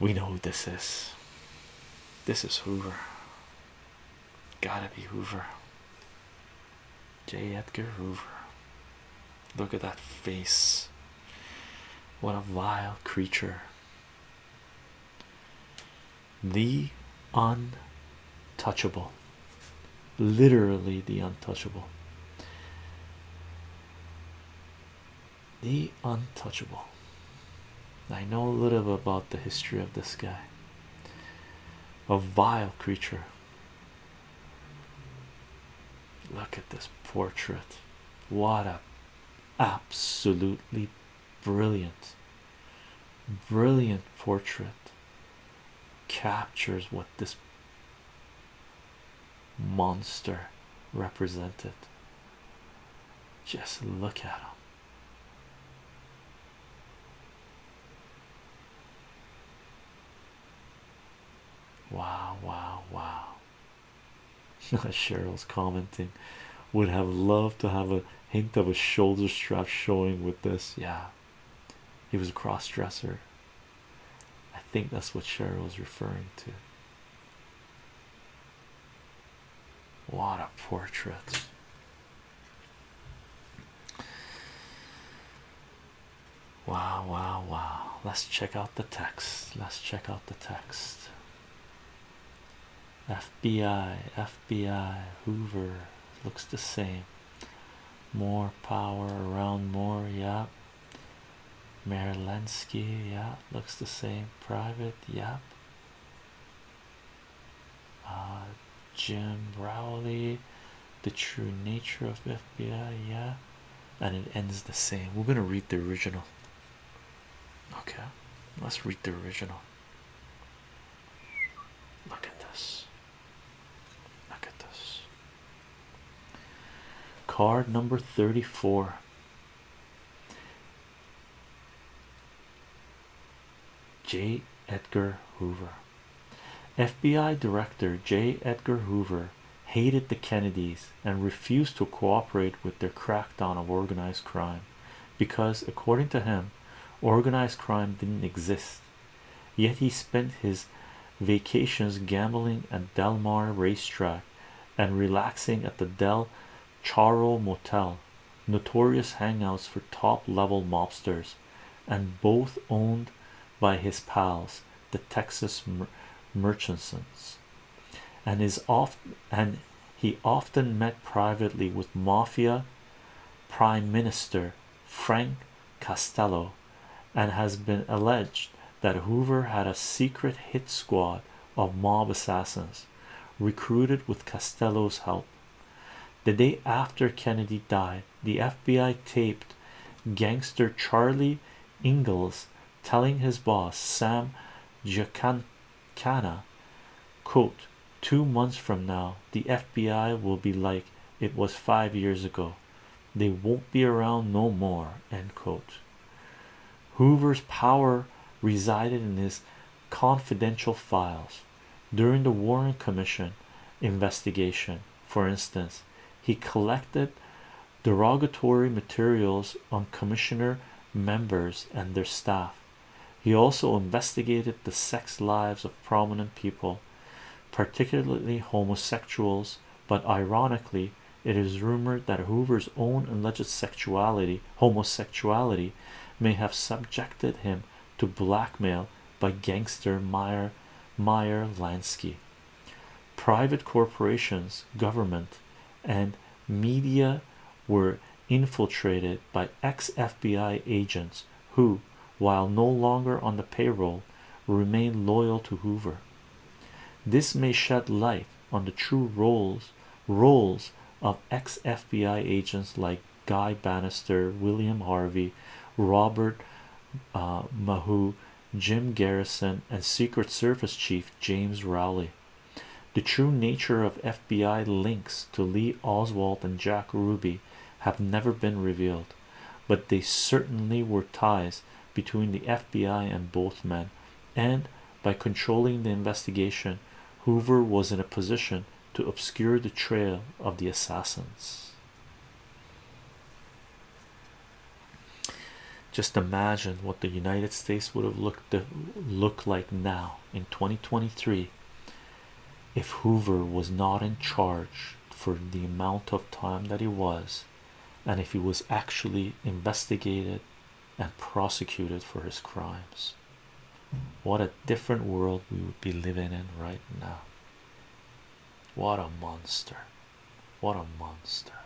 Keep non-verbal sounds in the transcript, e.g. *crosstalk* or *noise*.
We know who this is. This is Hoover. Gotta be Hoover. J. Edgar Hoover. Look at that face. What a vile creature. The untouchable. Literally the untouchable. The untouchable. I know a little about the history of this guy. A vile creature. Look at this portrait. What a absolutely brilliant, brilliant portrait captures what this monster represented. Just look at him. Wow, wow, wow. *laughs* Cheryl's commenting would have loved to have a hint of a shoulder strap showing with this. Yeah, he was a cross dresser. I think that's what Cheryl was referring to. What a portrait! Wow, wow, wow. Let's check out the text. Let's check out the text. FBI, FBI, Hoover looks the same. More power around more, yeah. Meyer Lansky, yeah, looks the same. Private, yeah. Uh, Jim Rowley, the true nature of FBI, yeah, and it ends the same. We're gonna read the original. Okay, let's read the original. Look at this. Look at this. Card number 34. J. Edgar Hoover. FBI Director J. Edgar Hoover hated the Kennedys and refused to cooperate with their crackdown of organized crime because, according to him, organized crime didn't exist. Yet he spent his vacations gambling at Del Mar racetrack and relaxing at the Del Charro Motel, notorious hangouts for top level mobsters, and both owned by his pals, the Texas mer Merchants, and is off and he often met privately with mafia prime minister Frank Costello, and has been alleged that Hoover had a secret hit squad of mob assassins recruited with Costello's help. The day after Kennedy died, the FBI taped gangster Charlie Ingalls telling his boss Sam Giancana, quote, two months from now, the FBI will be like it was five years ago. They won't be around no more, end quote. Hoover's power resided in his confidential files. During the Warren Commission investigation, for instance, he collected derogatory materials on commissioner members and their staff. He also investigated the sex lives of prominent people, particularly homosexuals, but ironically, it is rumored that Hoover's own alleged sexuality, homosexuality, may have subjected him to blackmail by gangster Meyer Meyer Lansky. Private corporations, government, and media were infiltrated by ex-FBI agents who, while no longer on the payroll, remained loyal to Hoover. This may shed light on the true roles roles of ex-FBI agents like Guy Banister, William Harvey, Robert uh, Maheu, Jim Garrison, and Secret Service Chief James Rowley. The true nature of FBI links to Lee Oswald and Jack Ruby have never been revealed, but they certainly were ties between the FBI and both men, and by controlling the investigation, Hoover was in a position to obscure the trail of the assassins. just imagine what the United States would have looked look like now in 2023 if Hoover was not in charge for the amount of time that he was and if he was actually investigated and prosecuted for his crimes. What a different world we would be living in right now. What a monster. What a monster